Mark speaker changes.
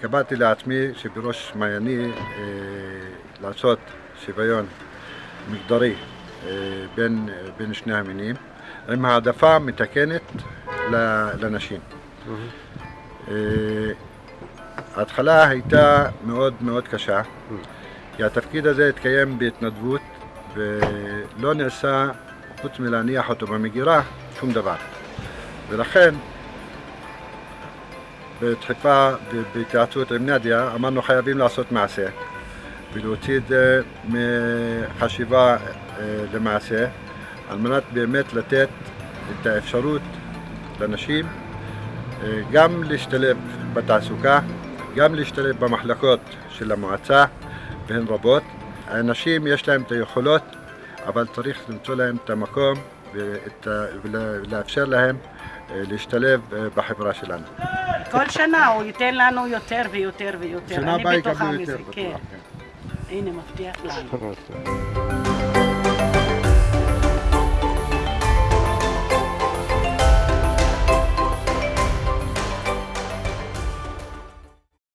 Speaker 1: קבעתי לעצמי שבראש מעייני אה, לעשות שוויון מגדרי אה, בין, בין שני המינים, עם העדפה מתקנת לנשים. אה, ההתחלה הייתה מאוד מאוד קשה, כי התפקיד הזה התקיים בהתנדבות ולא נעשה, חוץ מלהניח אותו במגירה, שום דבר. ולכן, בדחיפה ובהתייעצות עם נדיה, אמרנו חייבים לעשות מעשה ולהוציא את זה מחשיבה אה, למעשה, על מנת באמת לתת את האפשרות לנשים אה, גם להשתלב בתעסוקה, גם להשתלב במחלקות של המועצה, והן רבות. הנשים יש להן את היכולות, אבל צריך למצוא להן את המקום ולאפשר להן אה, להשתלב בחברה שלנו.
Speaker 2: כל שנה הוא ייתן לנו יותר ויותר ויותר.
Speaker 1: שנה
Speaker 2: אני
Speaker 1: הבאה
Speaker 2: בטוחה
Speaker 1: יקבלו יותר.
Speaker 2: כן.
Speaker 1: בטוח, כן.
Speaker 2: הנה, מבטיח לנו.